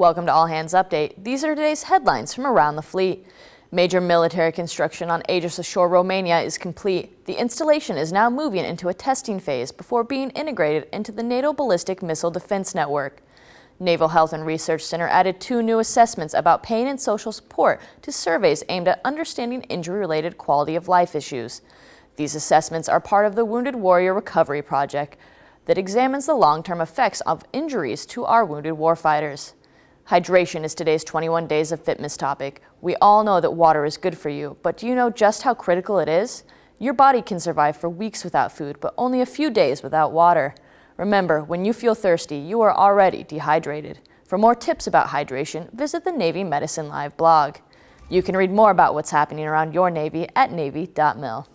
Welcome to All Hands Update. These are today's headlines from around the fleet. Major military construction on Aegis Ashore Romania is complete. The installation is now moving into a testing phase before being integrated into the NATO Ballistic Missile Defense Network. Naval Health and Research Center added two new assessments about pain and social support to surveys aimed at understanding injury-related quality of life issues. These assessments are part of the Wounded Warrior Recovery Project that examines the long-term effects of injuries to our wounded warfighters. Hydration is today's 21 Days of Fitness topic. We all know that water is good for you, but do you know just how critical it is? Your body can survive for weeks without food, but only a few days without water. Remember, when you feel thirsty, you are already dehydrated. For more tips about hydration, visit the Navy Medicine Live blog. You can read more about what's happening around your Navy at Navy.mil.